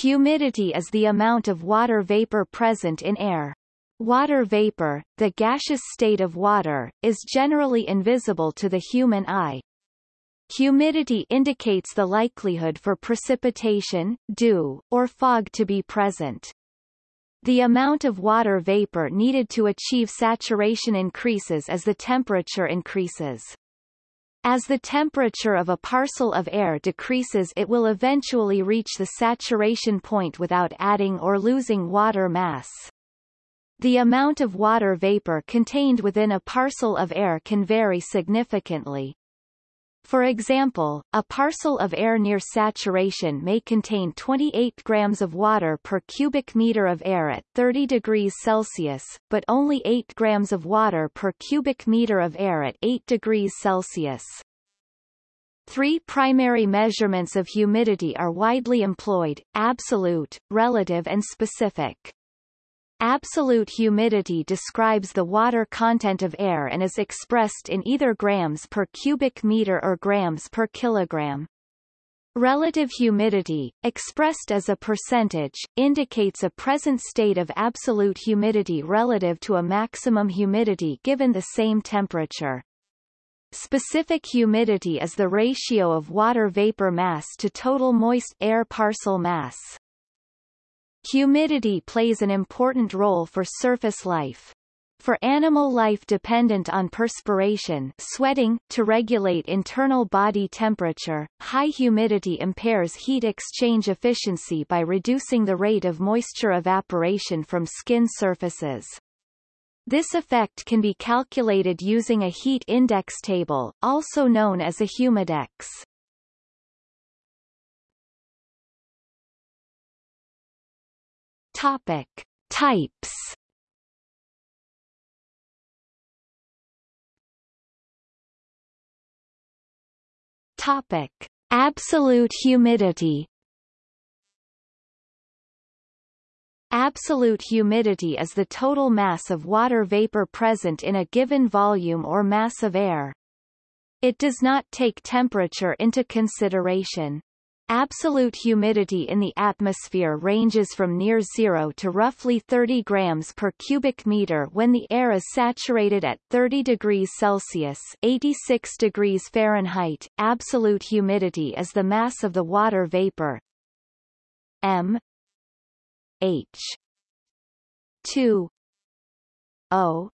Humidity is the amount of water vapor present in air. Water vapor, the gaseous state of water, is generally invisible to the human eye. Humidity indicates the likelihood for precipitation, dew, or fog to be present. The amount of water vapor needed to achieve saturation increases as the temperature increases. As the temperature of a parcel of air decreases it will eventually reach the saturation point without adding or losing water mass. The amount of water vapor contained within a parcel of air can vary significantly. For example, a parcel of air near saturation may contain 28 grams of water per cubic meter of air at 30 degrees Celsius, but only 8 grams of water per cubic meter of air at 8 degrees Celsius. Three primary measurements of humidity are widely employed, absolute, relative and specific. Absolute humidity describes the water content of air and is expressed in either grams per cubic meter or grams per kilogram. Relative humidity, expressed as a percentage, indicates a present state of absolute humidity relative to a maximum humidity given the same temperature. Specific humidity is the ratio of water vapor mass to total moist air parcel mass. Humidity plays an important role for surface life. For animal life dependent on perspiration sweating, to regulate internal body temperature, high humidity impairs heat exchange efficiency by reducing the rate of moisture evaporation from skin surfaces. This effect can be calculated using a heat index table, also known as a humidex. Topic. Types Topic. Absolute humidity Absolute humidity is the total mass of water vapor present in a given volume or mass of air. It does not take temperature into consideration. Absolute humidity in the atmosphere ranges from near zero to roughly 30 grams per cubic meter when the air is saturated at 30 degrees Celsius 86 degrees Fahrenheit. Absolute humidity is the mass of the water vapor. M. H. 2 o.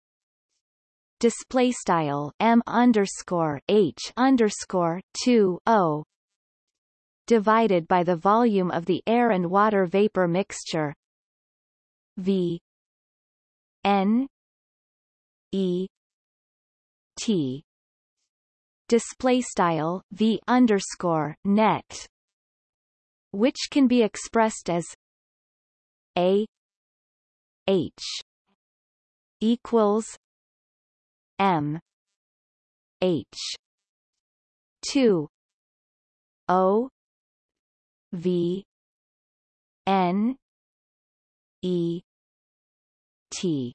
Display style m underscore h underscore 2 o divided by the volume of the air and water vapor mixture. V. N. E. T. Display style V underscore net which can be expressed as A. H. equals M. H. two O V N E T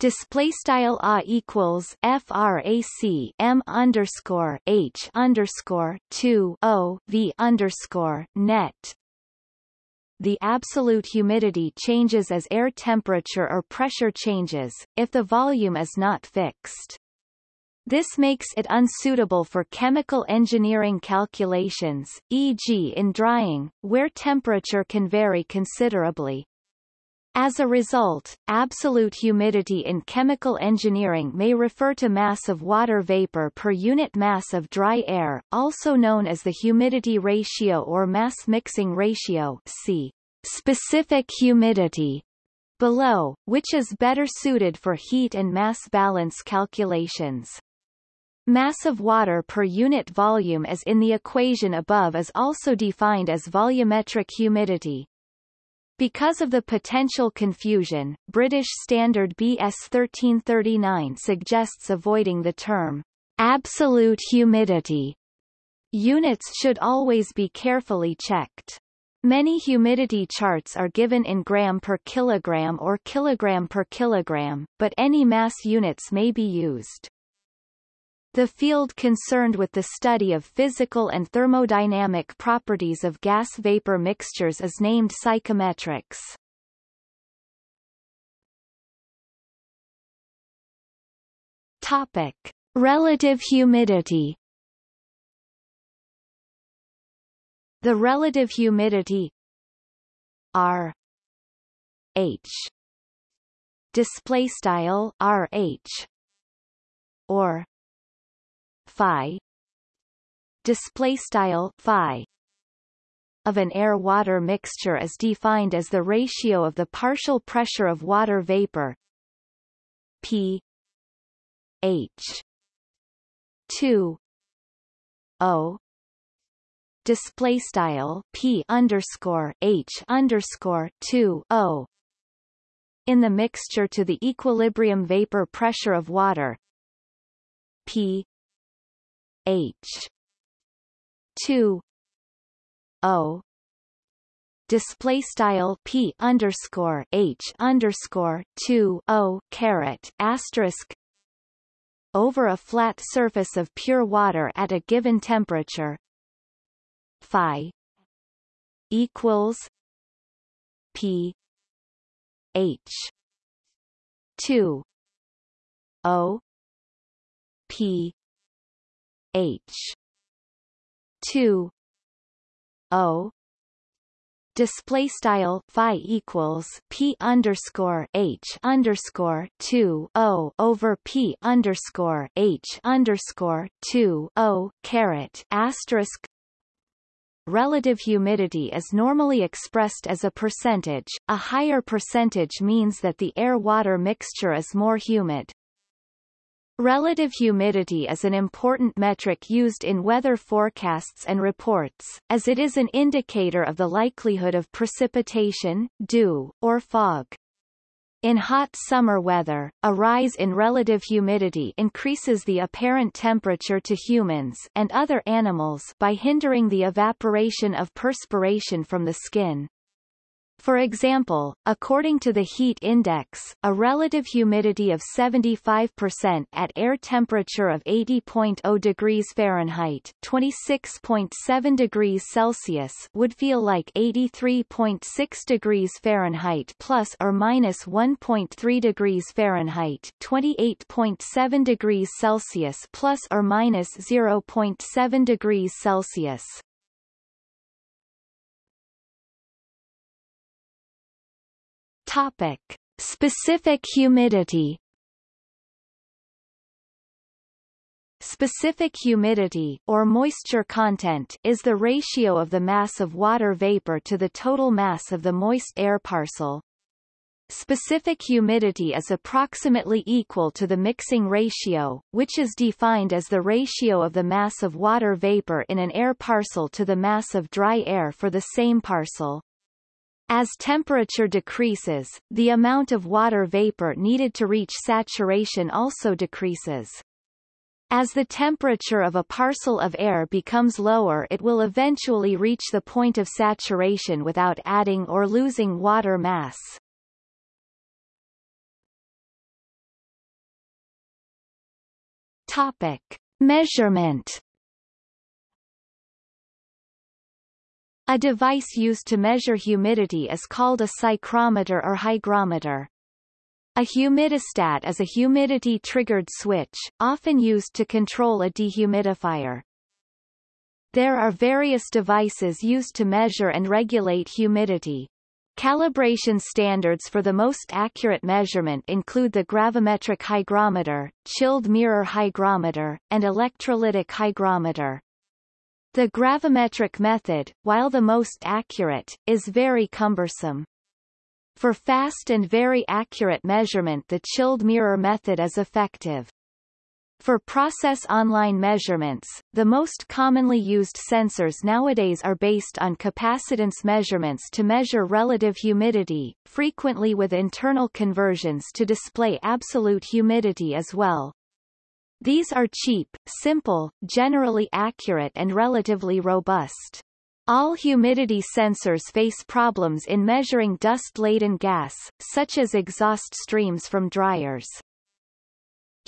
display style a equals frac m underscore h underscore 2 o v underscore net the absolute humidity changes as air temperature or pressure changes, if the volume is not fixed. This makes it unsuitable for chemical engineering calculations, e.g. in drying, where temperature can vary considerably. As a result, absolute humidity in chemical engineering may refer to mass of water vapor per unit mass of dry air, also known as the humidity ratio or mass mixing ratio see specific humidity below, which is better suited for heat and mass balance calculations. Mass of water per unit volume as in the equation above is also defined as volumetric humidity. Because of the potential confusion, British Standard BS 1339 suggests avoiding the term absolute humidity. Units should always be carefully checked. Many humidity charts are given in gram per kilogram or kilogram per kilogram, but any mass units may be used. The field concerned with the study of physical and thermodynamic properties of gas-vapor mixtures is named psychrometrics. Topic: Relative humidity. The relative humidity R H display style R H or phi. Display style phi. Of an air-water mixture is defined as the ratio of the partial pressure of water vapor P H 2 O. Display style P underscore H underscore 2 O. In the mixture to the equilibrium vapor pressure of water P H. 2 O. Display style P underscore H underscore 2 O caret asterisk. Over a flat surface of pure water at a given temperature. Phi. Equals. P. H. two. O. P H two O display style phi equals p underscore h underscore two o over p underscore h underscore two o caret asterisk Relative humidity is normally expressed as a percentage. A higher percentage means that the air-water mixture is more humid. Relative humidity is an important metric used in weather forecasts and reports, as it is an indicator of the likelihood of precipitation, dew, or fog. In hot summer weather, a rise in relative humidity increases the apparent temperature to humans and other animals by hindering the evaporation of perspiration from the skin. For example, according to the heat index, a relative humidity of 75% at air temperature of 80.0 degrees Fahrenheit, 26.7 degrees Celsius would feel like 83.6 degrees Fahrenheit plus or minus 1.3 degrees Fahrenheit, 28.7 degrees Celsius plus or minus 0.7 degrees Celsius. Topic: Specific humidity. Specific humidity or moisture content is the ratio of the mass of water vapor to the total mass of the moist air parcel. Specific humidity is approximately equal to the mixing ratio, which is defined as the ratio of the mass of water vapor in an air parcel to the mass of dry air for the same parcel. As temperature decreases, the amount of water vapor needed to reach saturation also decreases. As the temperature of a parcel of air becomes lower it will eventually reach the point of saturation without adding or losing water mass. Topic. Measurement A device used to measure humidity is called a psychrometer or hygrometer. A humidistat is a humidity-triggered switch, often used to control a dehumidifier. There are various devices used to measure and regulate humidity. Calibration standards for the most accurate measurement include the gravimetric hygrometer, chilled mirror hygrometer, and electrolytic hygrometer. The gravimetric method, while the most accurate, is very cumbersome. For fast and very accurate measurement the chilled mirror method is effective. For process online measurements, the most commonly used sensors nowadays are based on capacitance measurements to measure relative humidity, frequently with internal conversions to display absolute humidity as well. These are cheap, simple, generally accurate and relatively robust. All humidity sensors face problems in measuring dust-laden gas, such as exhaust streams from dryers.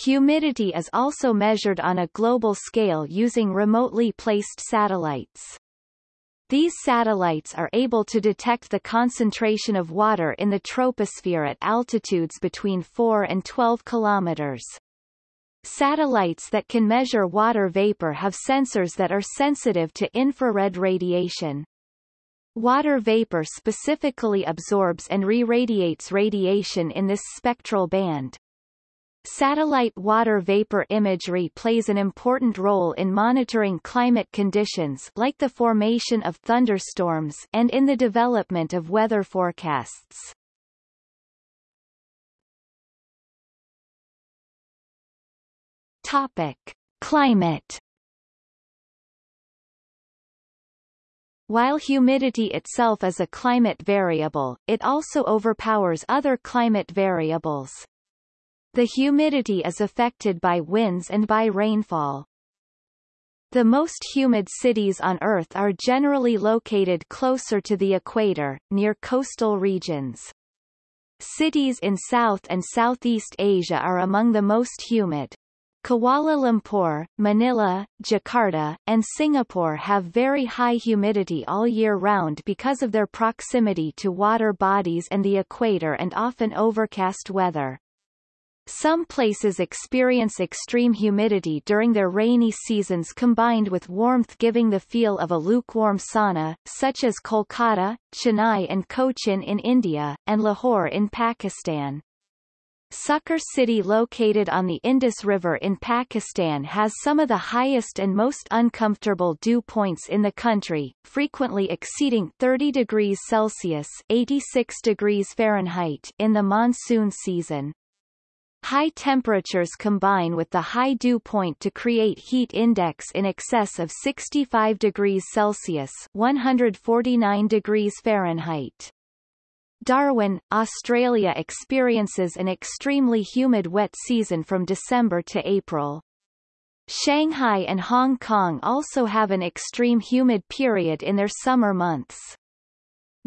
Humidity is also measured on a global scale using remotely placed satellites. These satellites are able to detect the concentration of water in the troposphere at altitudes between 4 and 12 kilometers. Satellites that can measure water vapor have sensors that are sensitive to infrared radiation. Water vapor specifically absorbs and re-radiates radiation in this spectral band. Satellite water vapor imagery plays an important role in monitoring climate conditions like the formation of thunderstorms and in the development of weather forecasts. Topic: Climate While humidity itself is a climate variable, it also overpowers other climate variables. The humidity is affected by winds and by rainfall. The most humid cities on Earth are generally located closer to the equator, near coastal regions. Cities in South and Southeast Asia are among the most humid. Kuala Lumpur, Manila, Jakarta, and Singapore have very high humidity all year round because of their proximity to water bodies and the equator and often overcast weather. Some places experience extreme humidity during their rainy seasons combined with warmth giving the feel of a lukewarm sauna, such as Kolkata, Chennai and Cochin in India, and Lahore in Pakistan. Sukkur city located on the Indus River in Pakistan has some of the highest and most uncomfortable dew points in the country, frequently exceeding 30 degrees Celsius 86 degrees Fahrenheit in the monsoon season. High temperatures combine with the high dew point to create heat index in excess of 65 degrees Celsius 149 degrees Fahrenheit. Darwin, Australia experiences an extremely humid wet season from December to April. Shanghai and Hong Kong also have an extreme humid period in their summer months.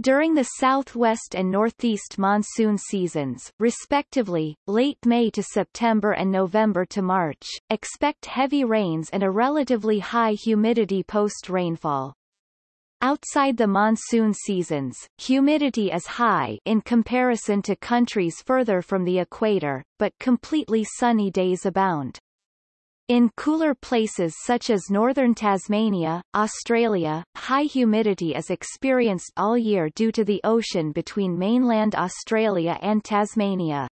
During the southwest and northeast monsoon seasons, respectively, late May to September and November to March, expect heavy rains and a relatively high humidity post-rainfall. Outside the monsoon seasons, humidity is high in comparison to countries further from the equator, but completely sunny days abound. In cooler places such as northern Tasmania, Australia, high humidity is experienced all year due to the ocean between mainland Australia and Tasmania.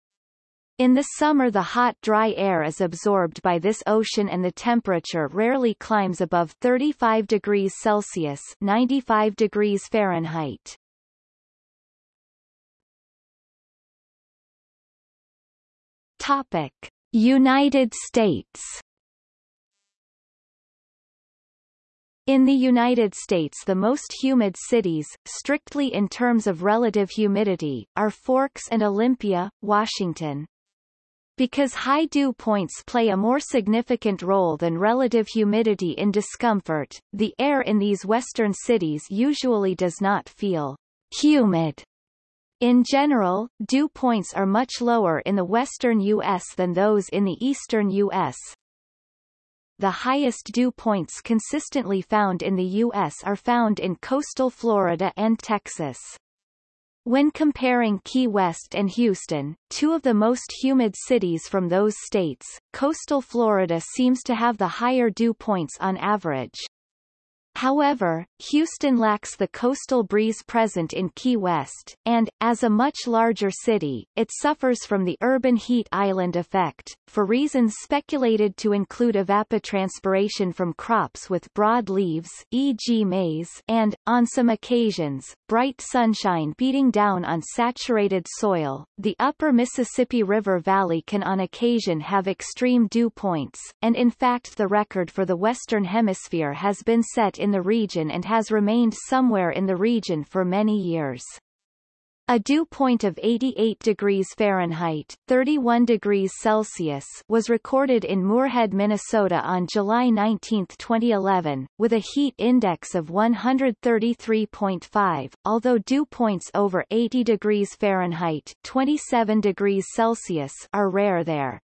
In the summer the hot dry air is absorbed by this ocean and the temperature rarely climbs above 35 degrees Celsius 95 degrees Fahrenheit. Topic. United States In the United States the most humid cities, strictly in terms of relative humidity, are Forks and Olympia, Washington. Because high dew points play a more significant role than relative humidity in discomfort, the air in these western cities usually does not feel humid. In general, dew points are much lower in the western U.S. than those in the eastern U.S., the highest dew points consistently found in the U.S. are found in coastal Florida and Texas. When comparing Key West and Houston, two of the most humid cities from those states, coastal Florida seems to have the higher dew points on average. However, Houston lacks the coastal breeze present in Key West, and, as a much larger city, it suffers from the urban heat island effect, for reasons speculated to include evapotranspiration from crops with broad leaves e.g. maize and, on some occasions, bright sunshine beating down on saturated soil. The upper Mississippi River Valley can on occasion have extreme dew points, and in fact the record for the Western Hemisphere has been set in the region and has remained somewhere in the region for many years. A dew point of 88 degrees Fahrenheit 31 degrees Celsius was recorded in Moorhead, Minnesota on July 19, 2011, with a heat index of 133.5, although dew points over 80 degrees Fahrenheit 27 degrees Celsius are rare there.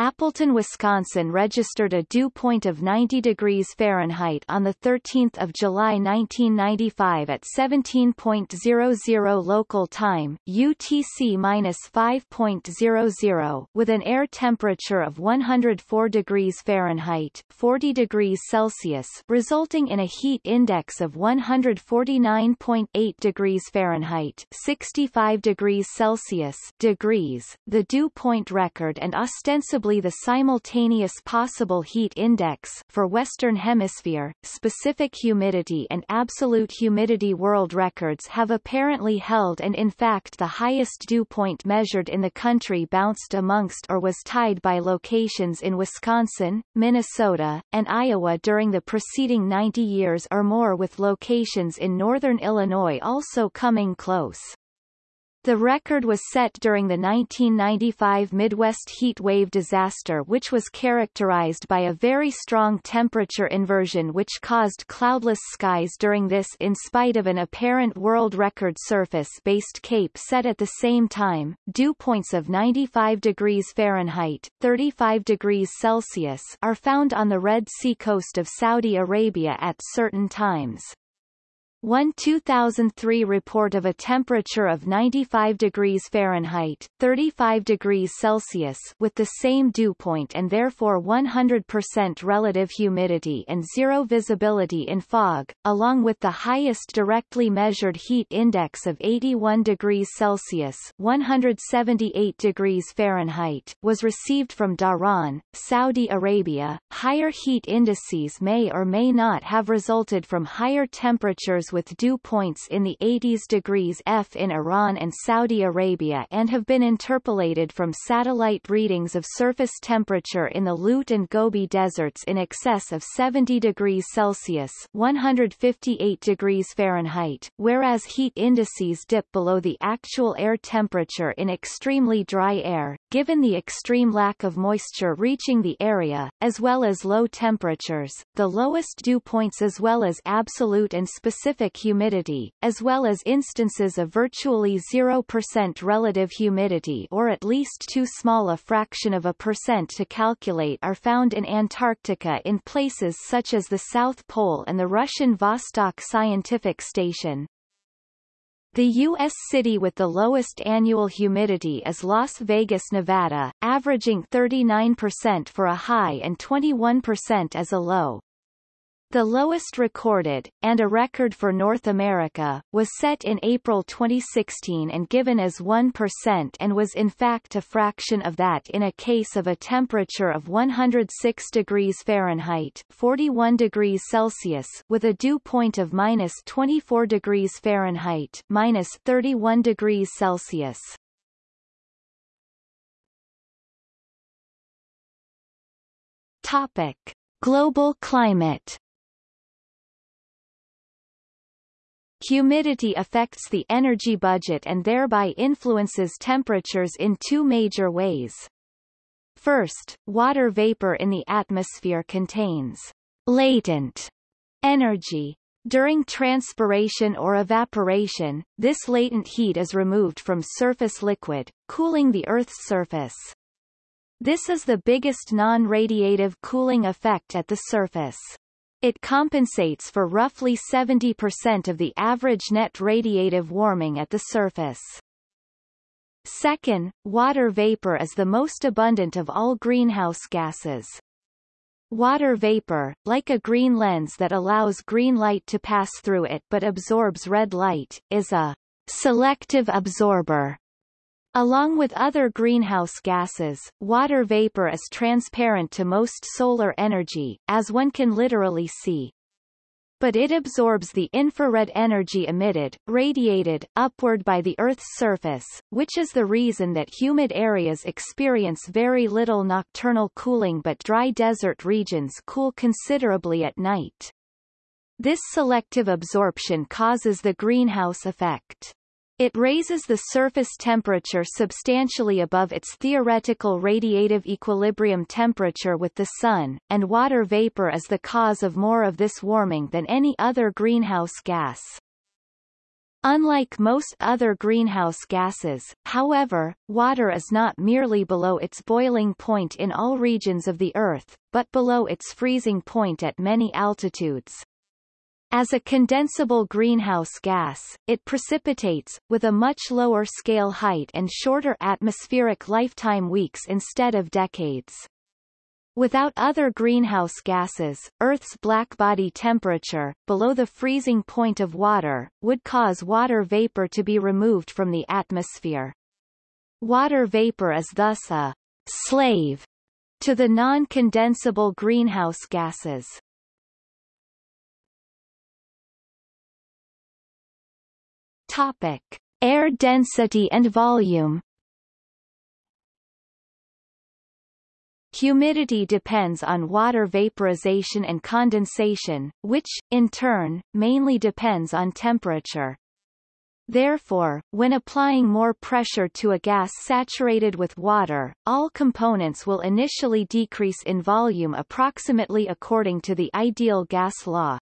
Appleton, Wisconsin registered a dew point of 90 degrees Fahrenheit on 13 July 1995 at 17.00 local time UTC-5.00 with an air temperature of 104 degrees Fahrenheit 40 degrees Celsius resulting in a heat index of 149.8 degrees Fahrenheit 65 degrees Celsius degrees, the dew point record and ostensibly the simultaneous possible heat index for Western Hemisphere, specific humidity and absolute humidity world records have apparently held and in fact the highest dew point measured in the country bounced amongst or was tied by locations in Wisconsin, Minnesota, and Iowa during the preceding 90 years or more with locations in northern Illinois also coming close. The record was set during the 1995 Midwest heat wave disaster which was characterized by a very strong temperature inversion which caused cloudless skies during this in spite of an apparent world record surface-based cape set at the same time. Dew points of 95 degrees Fahrenheit 35 degrees Celsius are found on the Red Sea coast of Saudi Arabia at certain times. One 2003 report of a temperature of 95 degrees Fahrenheit 35 degrees Celsius with the same dew point and therefore 100% relative humidity and zero visibility in fog, along with the highest directly measured heat index of 81 degrees Celsius 178 degrees Fahrenheit was received from Dhahran, Saudi Arabia. Higher heat indices may or may not have resulted from higher temperatures with dew points in the 80s degrees F in Iran and Saudi Arabia and have been interpolated from satellite readings of surface temperature in the Lut and Gobi deserts in excess of 70 degrees Celsius 158 degrees Fahrenheit, whereas heat indices dip below the actual air temperature in extremely dry air, given the extreme lack of moisture reaching the area, as well as low temperatures, the lowest dew points as well as absolute and specific specific humidity, as well as instances of virtually 0% relative humidity or at least too small a fraction of a percent to calculate are found in Antarctica in places such as the South Pole and the Russian Vostok Scientific Station. The U.S. city with the lowest annual humidity is Las Vegas, Nevada, averaging 39% for a high and 21% as a low. The lowest recorded, and a record for North America, was set in April 2016 and given as 1% and was in fact a fraction of that in a case of a temperature of 106 degrees Fahrenheit 41 degrees Celsius with a dew point of minus 24 degrees Fahrenheit minus 31 degrees Celsius. Topic. Global climate Humidity affects the energy budget and thereby influences temperatures in two major ways. First, water vapor in the atmosphere contains latent energy. During transpiration or evaporation, this latent heat is removed from surface liquid, cooling the Earth's surface. This is the biggest non-radiative cooling effect at the surface. It compensates for roughly 70% of the average net radiative warming at the surface. Second, water vapor is the most abundant of all greenhouse gases. Water vapor, like a green lens that allows green light to pass through it but absorbs red light, is a selective absorber Along with other greenhouse gases, water vapor is transparent to most solar energy, as one can literally see. But it absorbs the infrared energy emitted, radiated, upward by the Earth's surface, which is the reason that humid areas experience very little nocturnal cooling but dry desert regions cool considerably at night. This selective absorption causes the greenhouse effect. It raises the surface temperature substantially above its theoretical radiative equilibrium temperature with the Sun, and water vapor is the cause of more of this warming than any other greenhouse gas. Unlike most other greenhouse gases, however, water is not merely below its boiling point in all regions of the Earth, but below its freezing point at many altitudes. As a condensable greenhouse gas, it precipitates, with a much lower scale height and shorter atmospheric lifetime weeks instead of decades. Without other greenhouse gases, Earth's blackbody temperature, below the freezing point of water, would cause water vapor to be removed from the atmosphere. Water vapor is thus a slave to the non-condensable greenhouse gases. Topic. Air density and volume Humidity depends on water vaporization and condensation, which, in turn, mainly depends on temperature. Therefore, when applying more pressure to a gas saturated with water, all components will initially decrease in volume approximately according to the ideal gas law.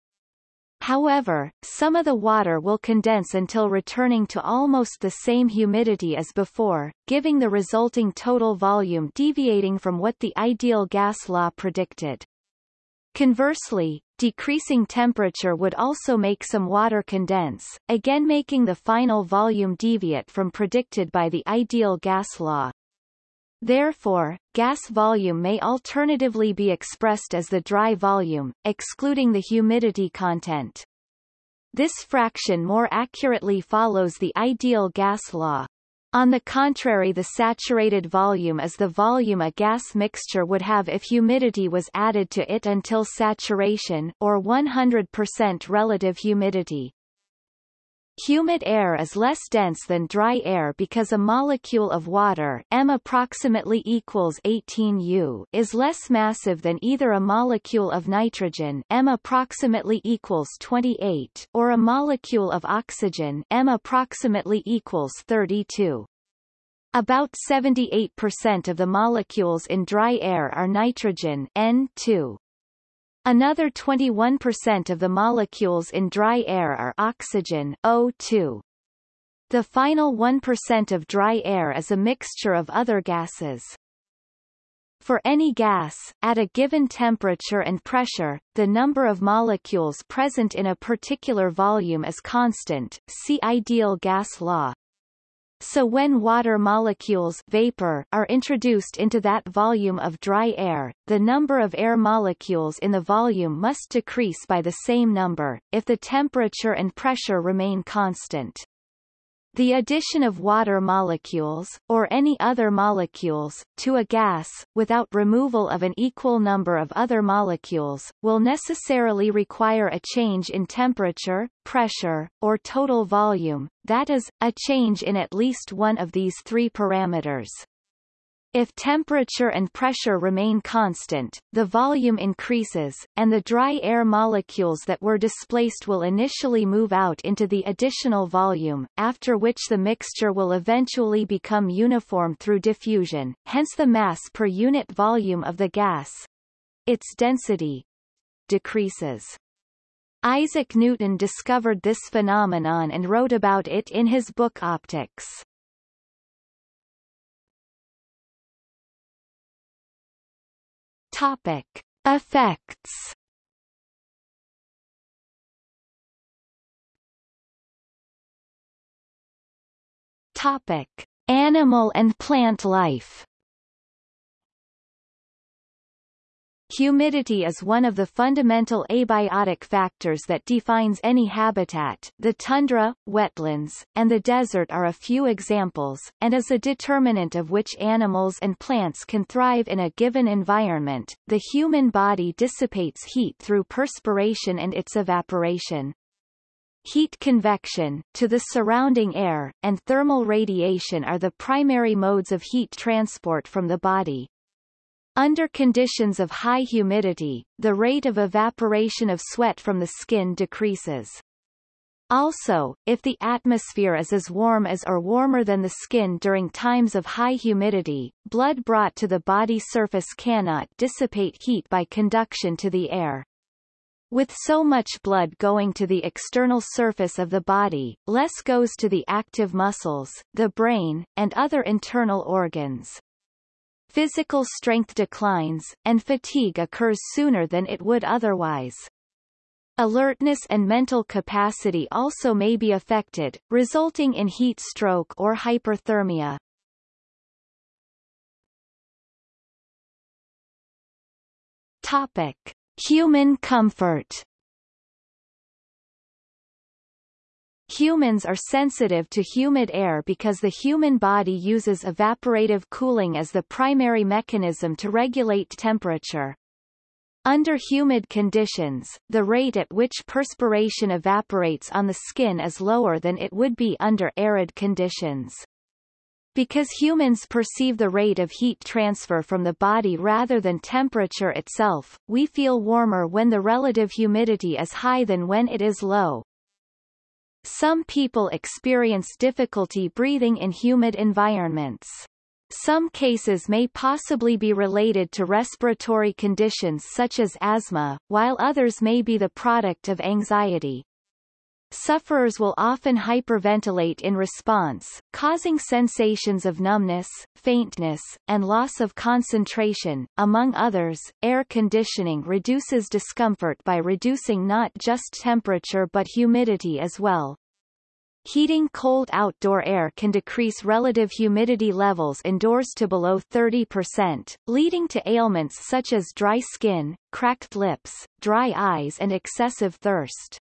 However, some of the water will condense until returning to almost the same humidity as before, giving the resulting total volume deviating from what the ideal gas law predicted. Conversely, decreasing temperature would also make some water condense, again making the final volume deviate from predicted by the ideal gas law. Therefore, gas volume may alternatively be expressed as the dry volume, excluding the humidity content. This fraction more accurately follows the ideal gas law. On the contrary the saturated volume is the volume a gas mixture would have if humidity was added to it until saturation or 100% relative humidity. Humid air is less dense than dry air because a molecule of water m approximately equals 18 U is less massive than either a molecule of nitrogen m approximately equals 28 or a molecule of oxygen m approximately equals 32. About 78% of the molecules in dry air are nitrogen N2. Another 21% of the molecules in dry air are oxygen O2. The final 1% of dry air is a mixture of other gases. For any gas, at a given temperature and pressure, the number of molecules present in a particular volume is constant see ideal gas law. So when water molecules vapor are introduced into that volume of dry air, the number of air molecules in the volume must decrease by the same number, if the temperature and pressure remain constant. The addition of water molecules, or any other molecules, to a gas, without removal of an equal number of other molecules, will necessarily require a change in temperature, pressure, or total volume, that is, a change in at least one of these three parameters. If temperature and pressure remain constant, the volume increases, and the dry air molecules that were displaced will initially move out into the additional volume, after which the mixture will eventually become uniform through diffusion, hence the mass per unit volume of the gas. Its density decreases. Isaac Newton discovered this phenomenon and wrote about it in his book Opticks. Topic. Effects Topic. Animal and plant life Humidity is one of the fundamental abiotic factors that defines any habitat the tundra, wetlands, and the desert are a few examples, and is a determinant of which animals and plants can thrive in a given environment. The human body dissipates heat through perspiration and its evaporation. Heat convection, to the surrounding air, and thermal radiation are the primary modes of heat transport from the body. Under conditions of high humidity, the rate of evaporation of sweat from the skin decreases. Also, if the atmosphere is as warm as or warmer than the skin during times of high humidity, blood brought to the body surface cannot dissipate heat by conduction to the air. With so much blood going to the external surface of the body, less goes to the active muscles, the brain, and other internal organs. Physical strength declines, and fatigue occurs sooner than it would otherwise. Alertness and mental capacity also may be affected, resulting in heat stroke or hyperthermia. Topic. Human comfort Humans are sensitive to humid air because the human body uses evaporative cooling as the primary mechanism to regulate temperature. Under humid conditions, the rate at which perspiration evaporates on the skin is lower than it would be under arid conditions. Because humans perceive the rate of heat transfer from the body rather than temperature itself, we feel warmer when the relative humidity is high than when it is low. Some people experience difficulty breathing in humid environments. Some cases may possibly be related to respiratory conditions such as asthma, while others may be the product of anxiety. Sufferers will often hyperventilate in response, causing sensations of numbness, faintness, and loss of concentration. Among others, air conditioning reduces discomfort by reducing not just temperature but humidity as well. Heating cold outdoor air can decrease relative humidity levels indoors to below 30%, leading to ailments such as dry skin, cracked lips, dry eyes and excessive thirst.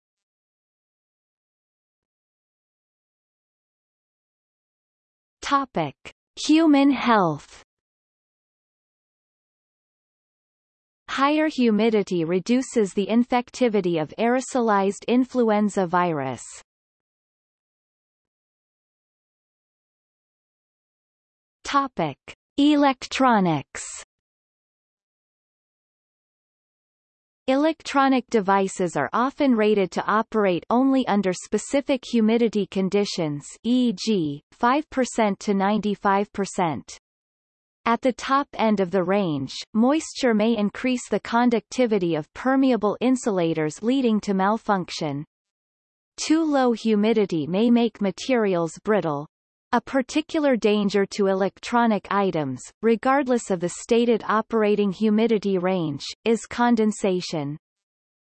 Topic: Human health. Higher humidity reduces the infectivity of aerosolized influenza virus. Topic: Electronics. Electronic devices are often rated to operate only under specific humidity conditions e.g., 5% to 95%. At the top end of the range, moisture may increase the conductivity of permeable insulators leading to malfunction. Too low humidity may make materials brittle. A particular danger to electronic items, regardless of the stated operating humidity range, is condensation.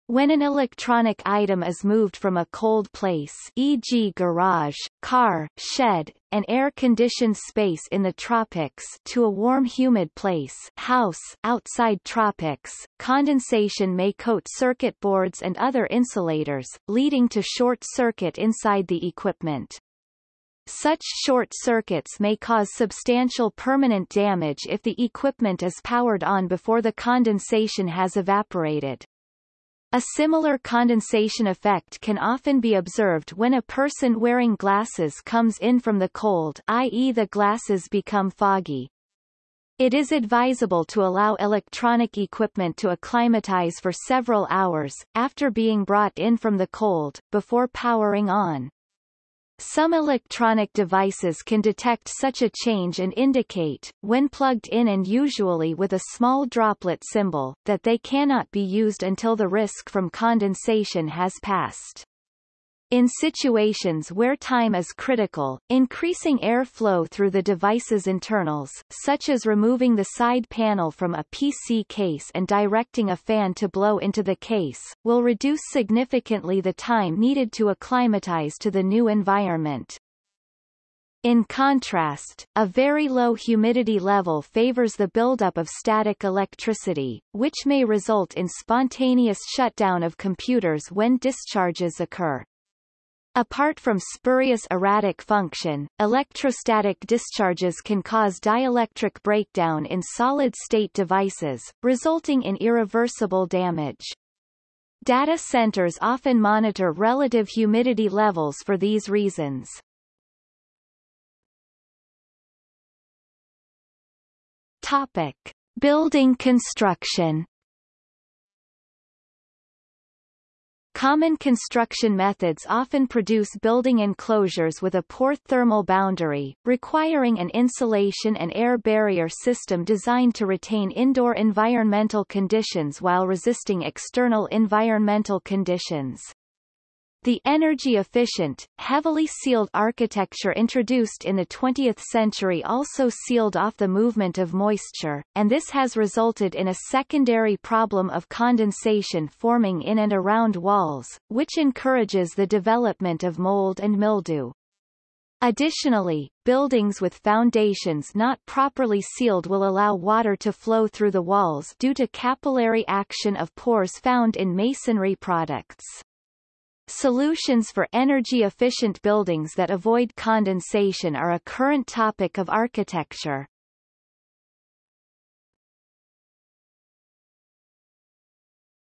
When an electronic item is moved from a cold place e.g. garage, car, shed, an air-conditioned space in the tropics to a warm humid place house outside tropics, condensation may coat circuit boards and other insulators, leading to short circuit inside the equipment. Such short circuits may cause substantial permanent damage if the equipment is powered on before the condensation has evaporated. A similar condensation effect can often be observed when a person wearing glasses comes in from the cold i.e. the glasses become foggy. It is advisable to allow electronic equipment to acclimatize for several hours, after being brought in from the cold, before powering on. Some electronic devices can detect such a change and indicate, when plugged in and usually with a small droplet symbol, that they cannot be used until the risk from condensation has passed. In situations where time is critical, increasing air flow through the device's internals, such as removing the side panel from a PC case and directing a fan to blow into the case, will reduce significantly the time needed to acclimatize to the new environment. In contrast, a very low humidity level favors the buildup of static electricity, which may result in spontaneous shutdown of computers when discharges occur. Apart from spurious erratic function, electrostatic discharges can cause dielectric breakdown in solid-state devices, resulting in irreversible damage. Data centers often monitor relative humidity levels for these reasons. Topic. Building construction Common construction methods often produce building enclosures with a poor thermal boundary, requiring an insulation and air barrier system designed to retain indoor environmental conditions while resisting external environmental conditions. The energy-efficient, heavily sealed architecture introduced in the 20th century also sealed off the movement of moisture, and this has resulted in a secondary problem of condensation forming in and around walls, which encourages the development of mold and mildew. Additionally, buildings with foundations not properly sealed will allow water to flow through the walls due to capillary action of pores found in masonry products. Solutions for energy-efficient buildings that avoid condensation are a current topic of architecture.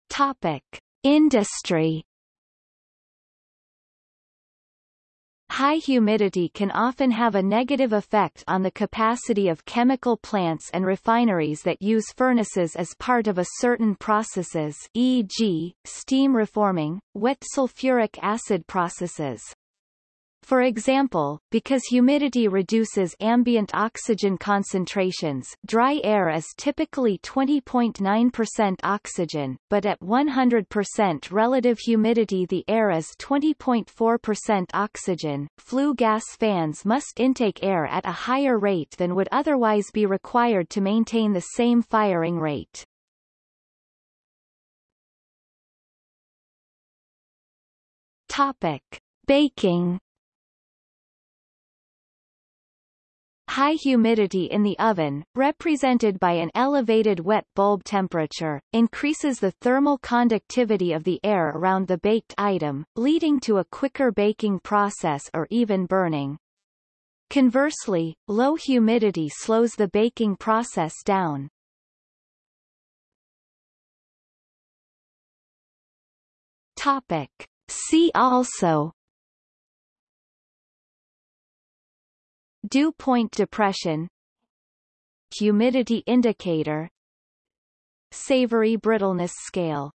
Topic. Industry High humidity can often have a negative effect on the capacity of chemical plants and refineries that use furnaces as part of a certain processes e.g., steam reforming, wet sulfuric acid processes. For example, because humidity reduces ambient oxygen concentrations dry air is typically 20.9% oxygen, but at 100% relative humidity the air is 20.4% oxygen. Flue gas fans must intake air at a higher rate than would otherwise be required to maintain the same firing rate. Topic. Baking High humidity in the oven, represented by an elevated wet bulb temperature, increases the thermal conductivity of the air around the baked item, leading to a quicker baking process or even burning. Conversely, low humidity slows the baking process down. Topic. See also Dew point depression Humidity indicator Savory brittleness scale